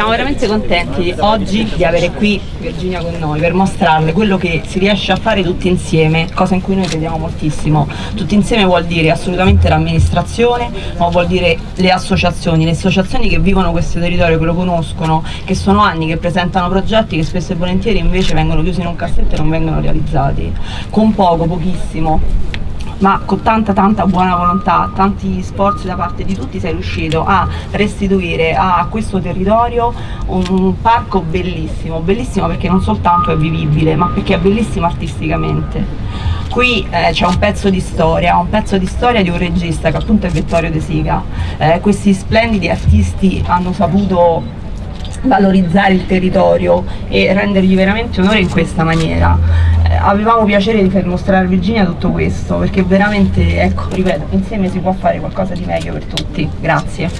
siamo veramente contenti oggi di avere qui Virginia con noi per mostrarle quello che si riesce a fare tutti insieme, cosa in cui noi crediamo moltissimo. Tutti insieme vuol dire assolutamente l'amministrazione, ma vuol dire le associazioni, le associazioni che vivono questo territorio, che lo conoscono, che sono anni che presentano progetti che spesso e volentieri invece vengono chiusi in un cassetto e non vengono realizzati. Con poco, pochissimo, ma con tanta tanta buona volontà, tanti sforzi da parte di tutti sei riuscito a restituire a questo territorio un parco bellissimo, bellissimo perché non soltanto è vivibile ma perché è bellissimo artisticamente. Qui eh, c'è un pezzo di storia, un pezzo di storia di un regista che appunto è Vittorio De Sica. Eh, questi splendidi artisti hanno saputo valorizzare il territorio e rendergli veramente onore in questa maniera. Avevamo piacere di mostrare a Virginia tutto questo perché veramente, ecco, ripeto, insieme si può fare qualcosa di meglio per tutti. Grazie.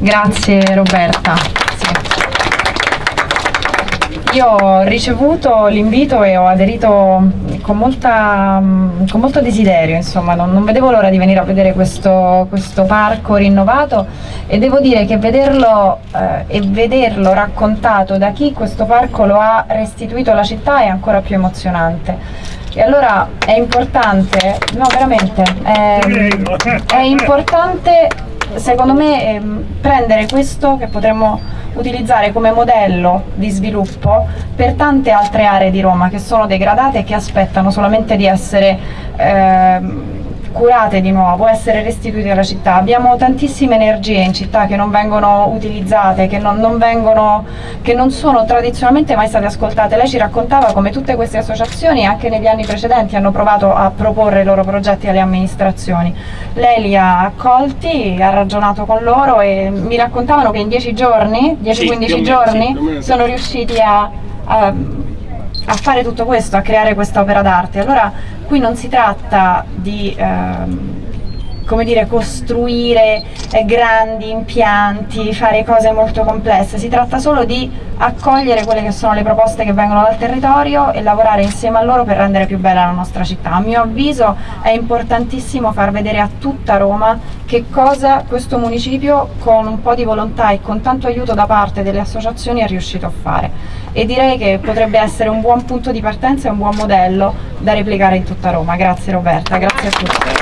Grazie Roberta. Io ho ricevuto l'invito e ho aderito con, molta, con molto desiderio, insomma, non, non, vedevo l'ora di venire a vedere questo, questo, parco rinnovato e devo dire che vederlo eh, e vederlo raccontato da chi questo parco lo ha restituito alla città è ancora più emozionante. E allora è importante, no veramente, è, è importante secondo me ehm, prendere questo che potremmo utilizzare come modello di sviluppo per tante altre aree di Roma che sono degradate e che aspettano solamente di essere ehm, curate di nuovo, essere restituite alla città. Abbiamo tantissime energie in città che non vengono utilizzate, che non, non, vengono, che non sono tradizionalmente mai state ascoltate. Lei ci raccontava come tutte queste associazioni anche negli anni precedenti hanno provato a proporre i loro progetti alle amministrazioni. Lei li ha accolti, ha ragionato con loro e mi raccontavano che in 10 giorni, 10-15 sì, giorni, sì, sono riusciti a, a a fare tutto questo, a creare questa opera d'arte. Allora qui non si tratta di ehm, come dire, costruire eh, grandi impianti, fare cose molto complesse, si tratta solo di accogliere quelle che sono le proposte che vengono dal territorio e lavorare insieme a loro per rendere più bella la nostra città. A mio avviso è importantissimo far vedere a tutta Roma che cosa questo municipio con un po' di volontà e con tanto aiuto da parte delle associazioni è riuscito a fare e direi che potrebbe essere un buon punto di partenza e un buon modello da replicare in tutta Roma. Grazie Roberta, grazie a tutti.